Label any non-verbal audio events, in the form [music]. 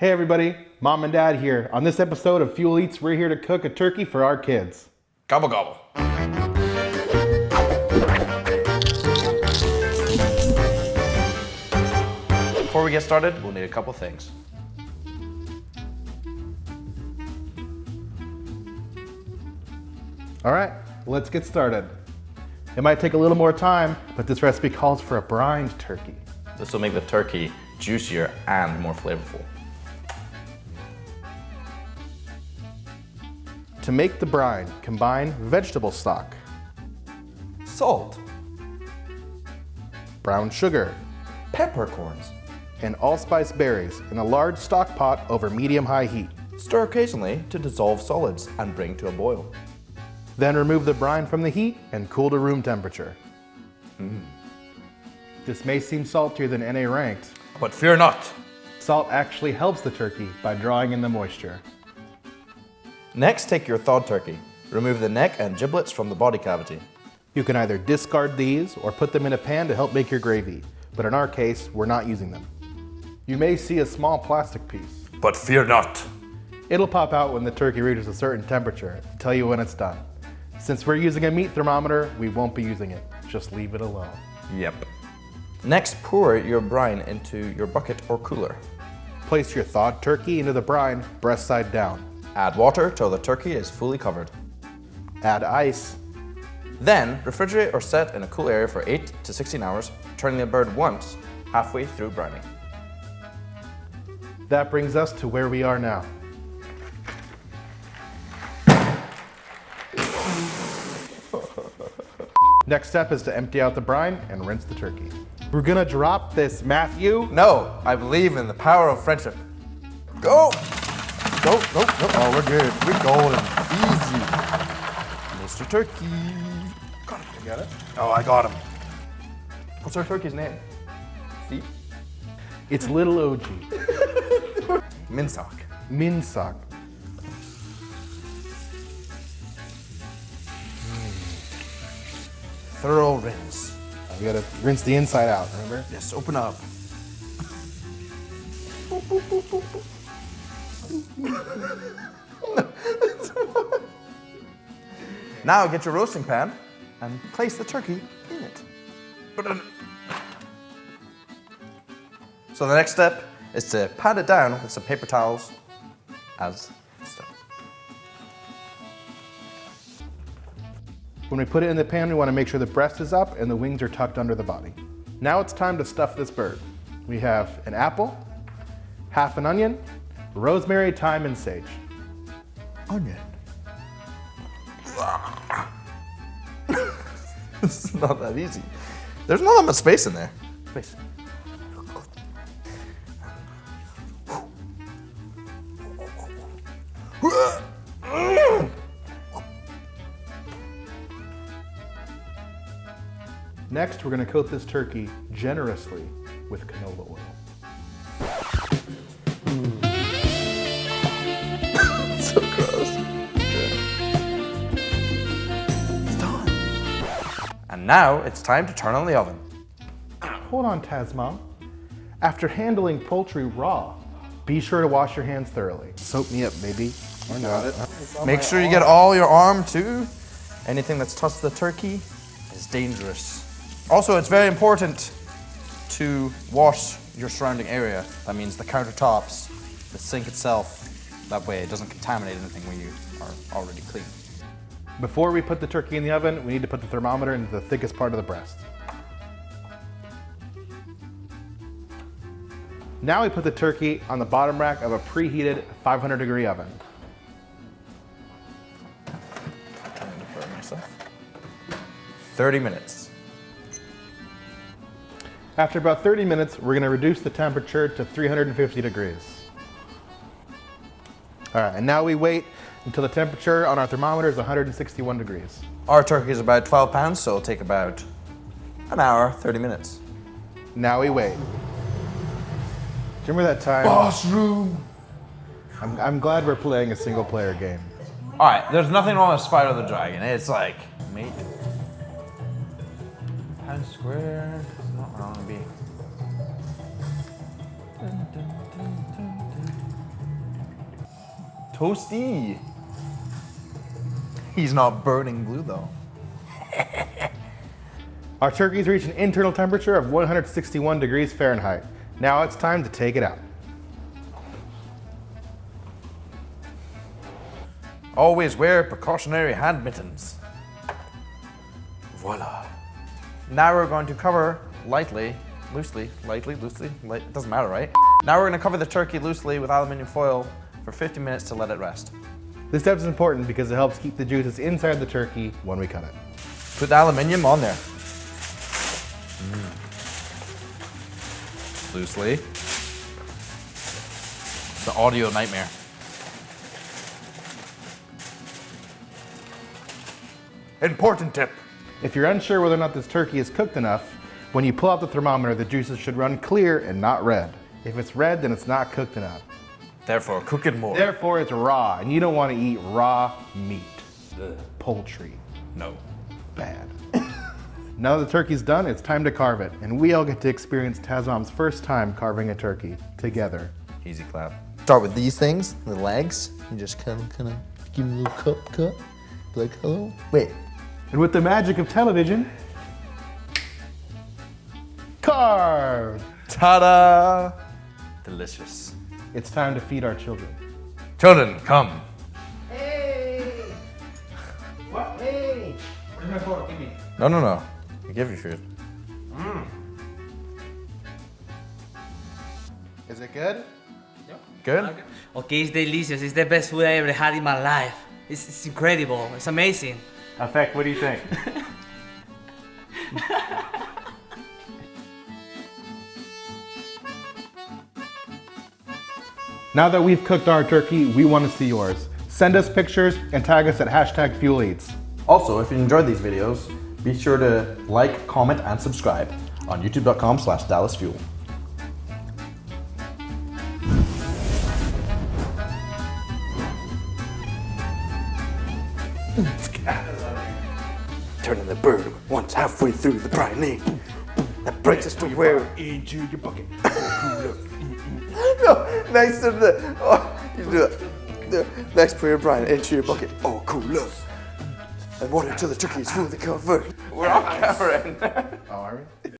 Hey everybody, mom and dad here. On this episode of Fuel Eats, we're here to cook a turkey for our kids. Gobble gobble. Before we get started, we'll need a couple things. All right, let's get started. It might take a little more time, but this recipe calls for a brined turkey. This will make the turkey juicier and more flavorful. To make the brine, combine vegetable stock, Salt, brown sugar, peppercorns. and allspice berries in a large stock pot over medium-high heat. Stir occasionally to dissolve solids and bring to a boil. Then remove the brine from the heat and cool to room temperature. Mm. This may seem saltier than NA ranked. But fear not. Salt actually helps the turkey by drawing in the moisture. Next, take your thawed turkey. Remove the neck and giblets from the body cavity. You can either discard these or put them in a pan to help make your gravy, but in our case, we're not using them. You may see a small plastic piece. But fear not. It'll pop out when the turkey reaches a certain temperature to tell you when it's done. Since we're using a meat thermometer, we won't be using it. Just leave it alone. Yep. Next, pour your brine into your bucket or cooler. Place your thawed turkey into the brine, breast side down. Add water till the turkey is fully covered. Add ice. Then, refrigerate or set in a cool area for 8 to 16 hours, turning the bird once halfway through brining. That brings us to where we are now. [laughs] Next step is to empty out the brine and rinse the turkey. We're gonna drop this, Matthew. No, I believe in the power of friendship. Go! Go, go, go. Oh, we're good. We're golden. Easy. Mr. Turkey. Got it. You got it? Oh, I got him. What's our turkey's name? Steve? It's little OG. [laughs] Minsock. Minsock. Hmm. Thorough rinse. We gotta rinse the inside out, remember? Yes, open up. [laughs] now get your roasting pan and place the turkey in it. So the next step is to pat it down with some paper towels as so. When we put it in the pan, we wanna make sure the breast is up and the wings are tucked under the body. Now it's time to stuff this bird. We have an apple, half an onion, rosemary, thyme, and sage. Onion. [laughs] it's not that easy. There's not that much space in there. Space. Next, we're gonna coat this turkey generously with canola oil. And now it's time to turn on the oven. Hold on, Tasmom. After handling poultry raw, be sure to wash your hands thoroughly. Soap me up, baby. Or not. Make sure you get all your arm too. Anything that's touched the turkey is dangerous. Also, it's very important to wash your surrounding area. That means the countertops, the sink itself. That way it doesn't contaminate anything when you are already clean. Before we put the turkey in the oven, we need to put the thermometer into the thickest part of the breast. Now we put the turkey on the bottom rack of a preheated 500 degree oven. Myself. 30 minutes. After about 30 minutes, we're gonna reduce the temperature to 350 degrees. All right, and now we wait until the temperature on our thermometer is 161 degrees. Our turkey is about 12 pounds, so it'll take about an hour, 30 minutes. Now we wait. Do you remember that time? Boss room. I'm, I'm glad we're playing a single player game. All right, there's nothing wrong with Spyro the Dragon. It's like made pound square. It's not wrong to be. Toasty. He's not burning blue though. [laughs] Our turkeys reach an internal temperature of 161 degrees Fahrenheit. Now it's time to take it out. Always wear precautionary hand mittens. Voila. Now we're going to cover lightly, loosely, lightly, loosely, light, it doesn't matter, right? Now we're going to cover the turkey loosely with aluminium foil for 50 minutes to let it rest. This step is important because it helps keep the juices inside the turkey when we cut it. Put the aluminium on there. Mm. Loosely. It's the audio nightmare. Important tip. If you're unsure whether or not this turkey is cooked enough, when you pull out the thermometer, the juices should run clear and not red. If it's red, then it's not cooked enough. Therefore, cook it more. Therefore, it's raw, and you don't want to eat raw meat. Poultry. No. Bad. [laughs] now that the turkey's done, it's time to carve it, and we all get to experience Tazom's first time carving a turkey together. Easy clap. Start with these things, the legs. You just kind of, kind of give them a little cup cut. Be like, hello. Wait, And with the magic of television, carved! Ta-da! Delicious. It's time to feed our children. Children, come. Hey! What? Hey! Where's my fork? Give me. No, no, no. I give you food. Mm. Is it good? Yep. Good? Okay, it's delicious. It's the best food I ever had in my life. It's, it's incredible. It's amazing. Effect, what do you think? [laughs] now that we've cooked our turkey, we want to see yours. Send us pictures and tag us at hashtag Fuel Eats. Also, if you enjoyed these videos, be sure to like, comment, and subscribe on youtube.com slash dallasfuel. turning the bird once halfway through the briny. That brings us to where. Into your bucket. [laughs] [laughs] no, next to the. Oh, you do it. The next prayer, Brian, into your bucket. Oh, cool, look. And water until the turkey is fully covered. We're on camera. Oh, are we?